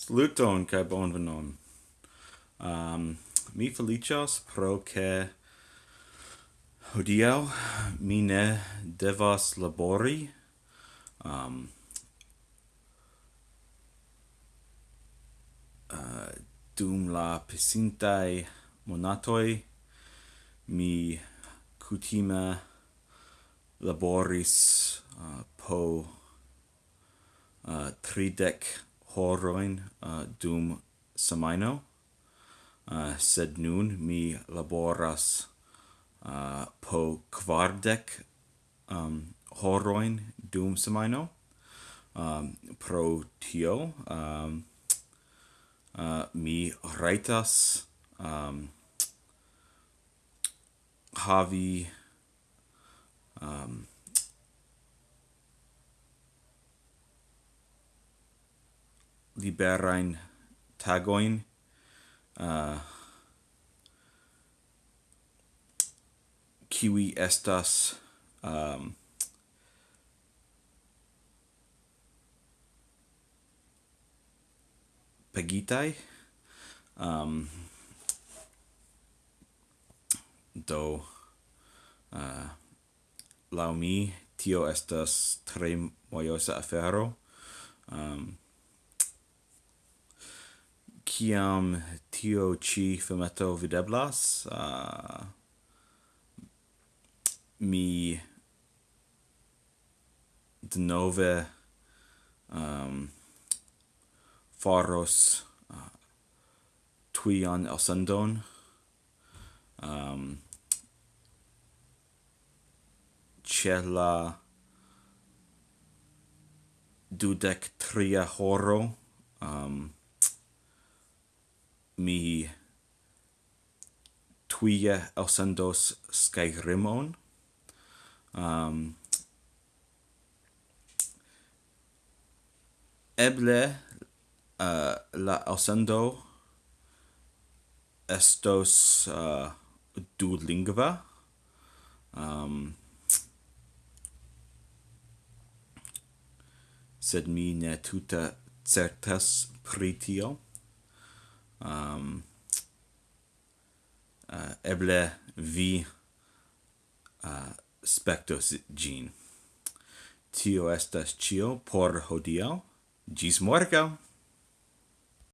Saluton kaj bonvenon. Um, mi felicios pro ke hodiaŭ mi ne devas labori. Um, uh, dum la pasintaj monatoj mi kutime laboris uh, po uh, tridek horoin uh, dum semaino, uh, sed nun mi laboras uh, po quardec um, horoin dum semaino. Um, pro tio, um, uh, mi raitas um, havi um, liberain tagoin. Uh, kiwi estas um, pagitai um, do uh, lau mi tio estas tre mojosa afero. Um, kiam tio ci filmeto videblas uh, mi denove um, faros uh, tuian elsendon. Um, ce la dudec tria horo um, mi tuie ausendos Skyrimon. Um, eble uh, la ausendo estos uh, du lingva Um, sed mi ne tuta certas pritio um, uh, eble vi uh, spectos gin. Tio estas cio por hodiau. Gis morgau!